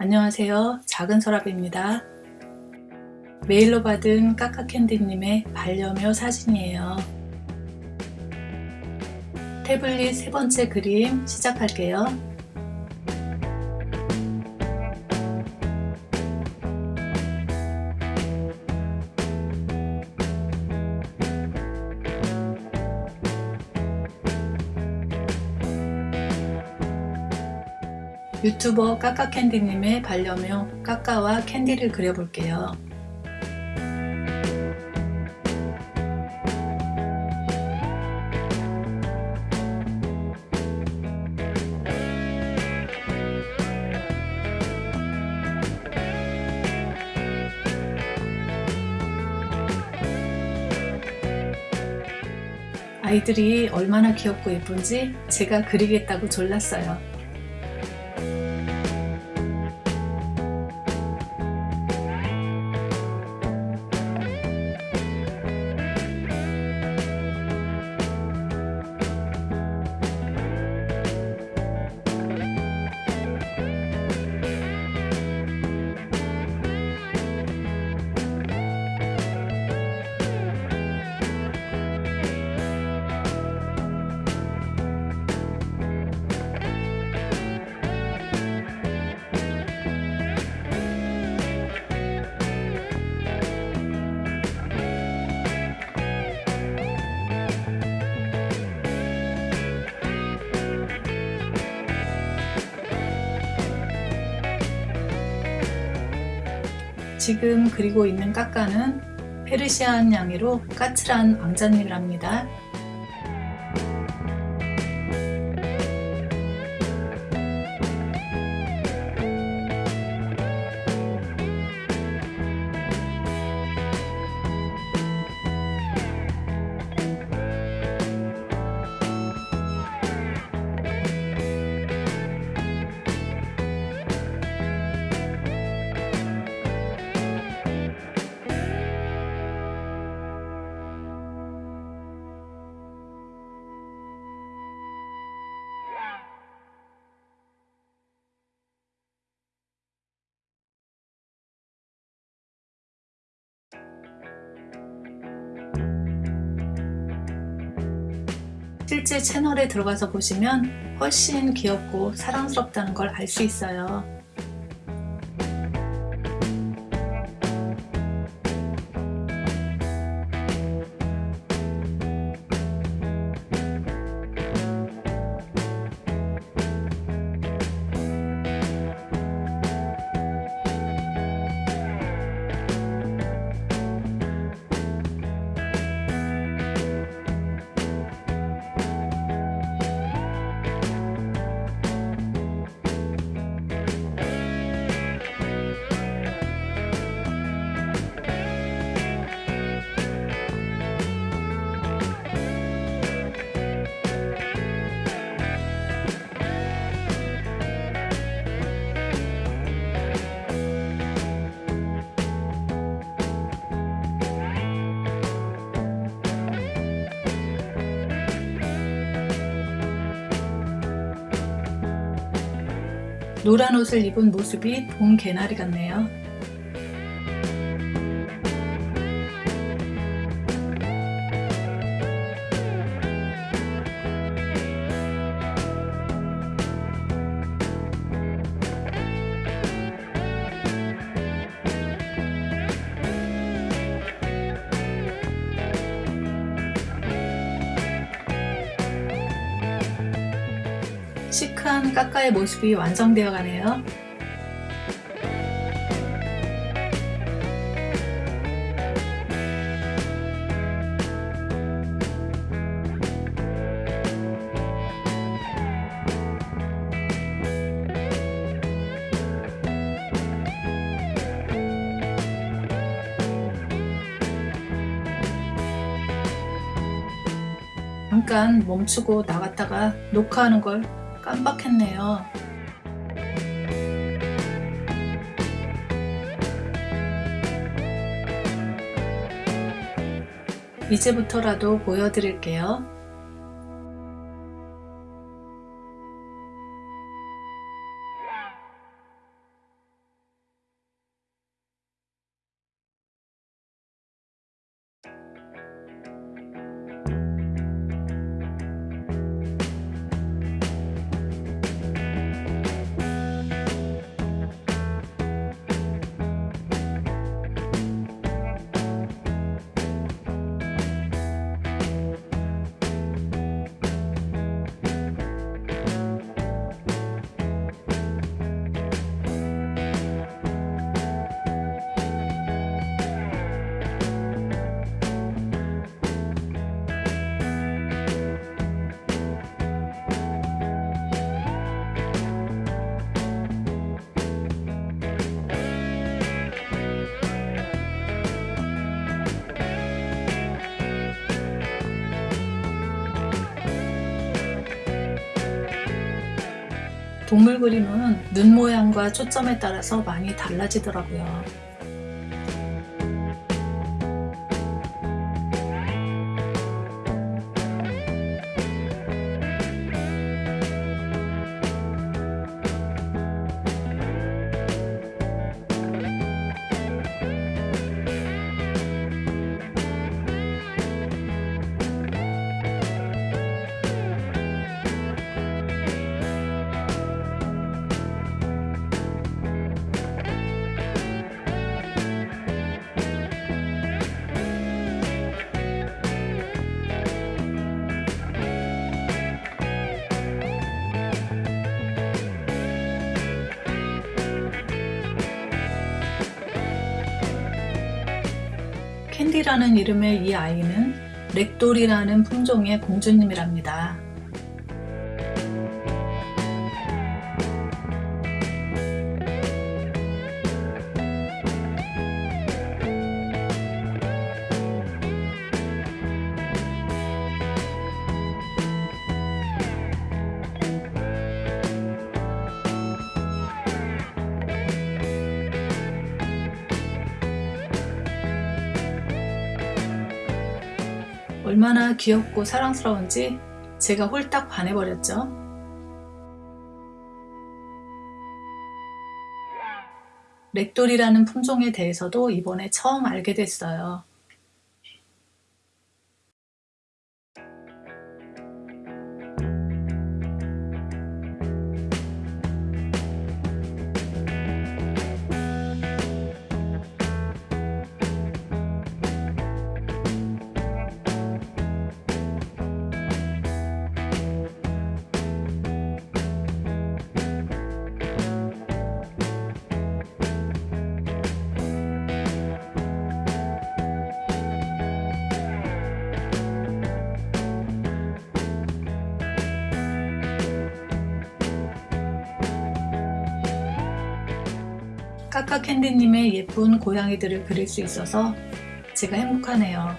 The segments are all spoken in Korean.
안녕하세요. 작은 서랍입니다. 메일로 받은 까까캔디님의 반려묘 사진이에요. 태블릿 세 번째 그림 시작할게요. 유튜버 까까캔디님의 반려묘 까까와 캔디를 그려볼게요. 아이들이 얼마나 귀엽고 예쁜지 제가 그리겠다고 졸랐어요. 지금 그리고 있는 까까는 페르시안 양이로 까칠한 왕자님이랍니다. 실제 채널에 들어가서 보시면 훨씬 귀엽고 사랑스럽다는 걸 알 수 있어요. 노란 옷을 입은 모습이 봄 개나리 같네요. 시크한 까까의 모습이 완성되어 가네요. 잠깐 멈추고 나갔다가 녹화하는 걸 깜빡했네요. 이제부터라도 보여드릴게요. 동물 그림은 눈 모양과 초점에 따라서 많이 달라지더라고요. 캔디라는 이름의 이 아이는 렉돌이라는 품종의 공주님이랍니다. 얼마나 귀엽고 사랑스러운지 제가 홀딱 반해버렸죠. 렉돌이라는 품종에 대해서도 이번에 처음 알게 됐어요. 까까캔디님의 예쁜 고양이들을 그릴 수 있어서 제가 행복하네요.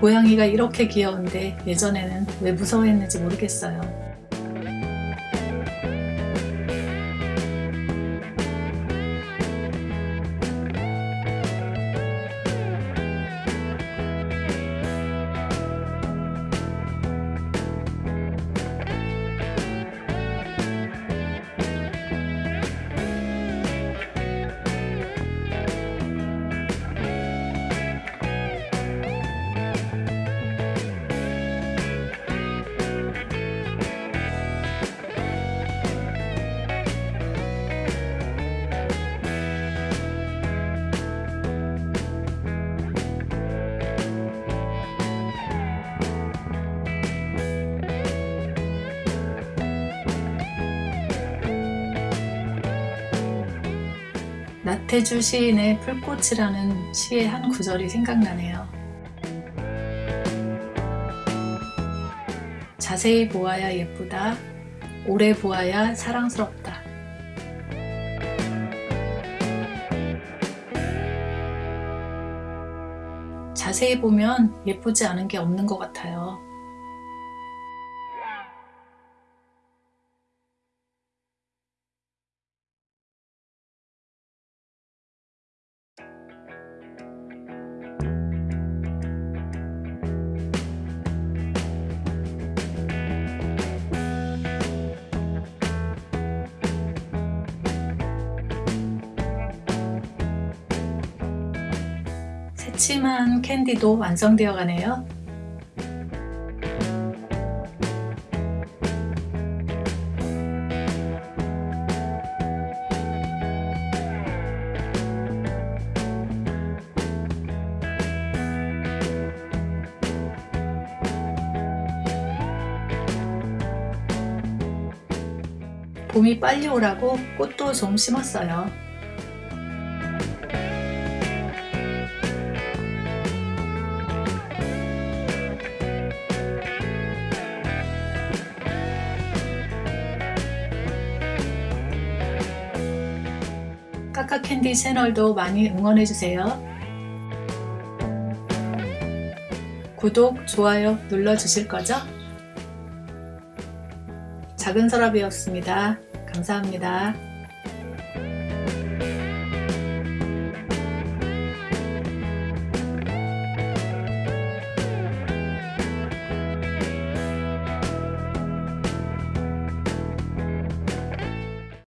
고양이가 이렇게 귀여운데 예전에는 왜 무서워했는지 모르겠어요. 나태주 시인의 풀꽃이라는 시의 한 구절이 생각나네요. 자세히 보아야 예쁘다. 오래 보아야 사랑스럽다. 자세히 보면 예쁘지 않은 게 없는 것 같아요. 새침한 캔디도 완성되어 가네요. 봄이 빨리 오라고 꽃도 좀 심었어요. 캔디 채널도 많이 응원해주세요. 구독, 좋아요 눌러주실 거죠? 작은 서랍이었습니다. 감사합니다.